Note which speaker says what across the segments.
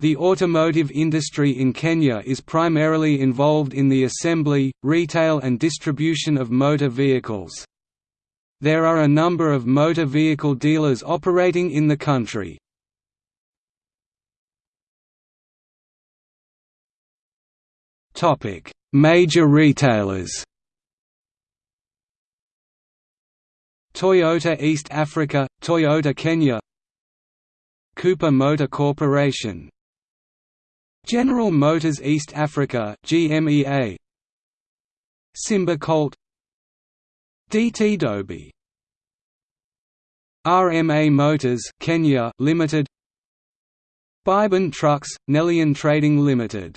Speaker 1: The automotive industry in Kenya is primarily involved in the assembly, retail and distribution of motor vehicles. There are a number of motor vehicle dealers operating in the country. Major retailers Toyota East Africa, Toyota Kenya Cooper Motor Corporation General Motors East Africa GMEA Simba Colt. DT Dobie. RMA Motors Kenya Limited. Biben Trucks Nelian Trading Limited.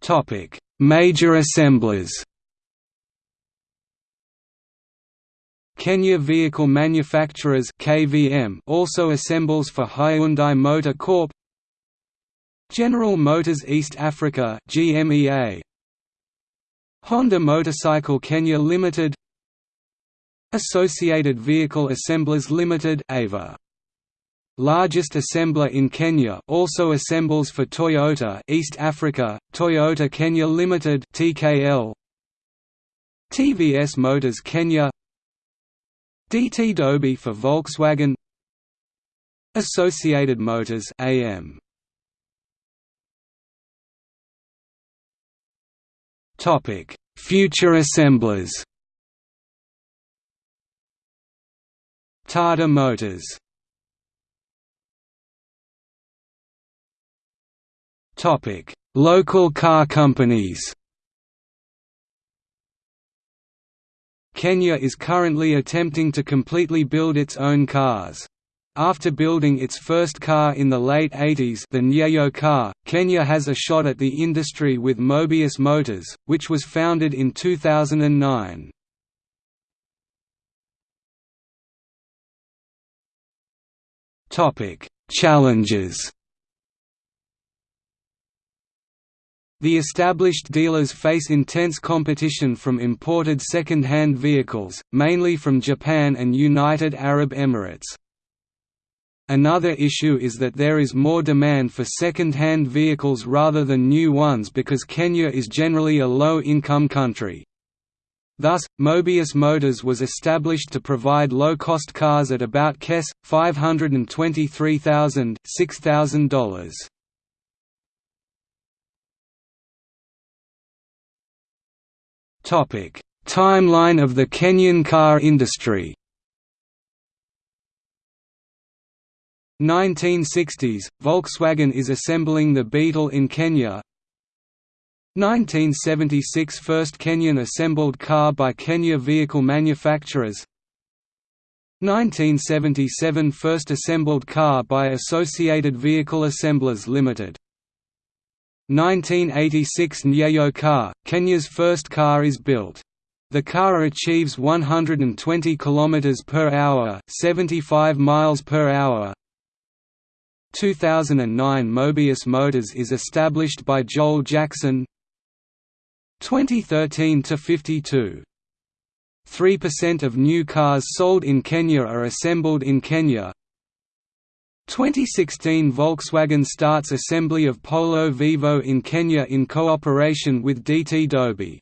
Speaker 1: Topic. Major assemblers Kenya Vehicle Manufacturers (KVM) also assembles for Hyundai Motor Corp. General Motors East Africa (GMEA). Honda Motorcycle Kenya Limited. Associated Vehicle Assemblers Limited (AVA). Largest assembler in Kenya also assembles for Toyota East Africa, Toyota Kenya Limited (TKL). TVS Motors Kenya DT Dobie for Volkswagen. Associated Motors AM Topic Future assemblers. Tata Motors. Topic Local car companies Kenya is currently attempting to completely build its own cars. After building its first car in the late 80s the Nyayo car, Kenya has a shot at the industry with Mobius Motors, which was founded in 2009. Challenges The established dealers face intense competition from imported second-hand vehicles, mainly from Japan and United Arab Emirates. Another issue is that there is more demand for second-hand vehicles rather than new ones because Kenya is generally a low-income country. Thus, Mobius Motors was established to provide low-cost cars at about KES, $523,000 $6,000. Timeline of the Kenyan car industry. 1960s – Volkswagen is assembling the Beetle in Kenya. 1976 – First Kenyan assembled car by Kenya Vehicle Manufacturers. 1977 – First assembled car by Associated Vehicle Assemblers Limited 1986 Nyayo car, Kenya's first car is built. The car achieves 120 km per hour, 75 miles per hour. 2009 Mobius Motors is established by Joel Jackson. 2013 to 52 3% of new cars sold in Kenya are assembled in Kenya 2016 Volkswagen starts assembly of Polo Vivo in Kenya in cooperation with DT Dobie.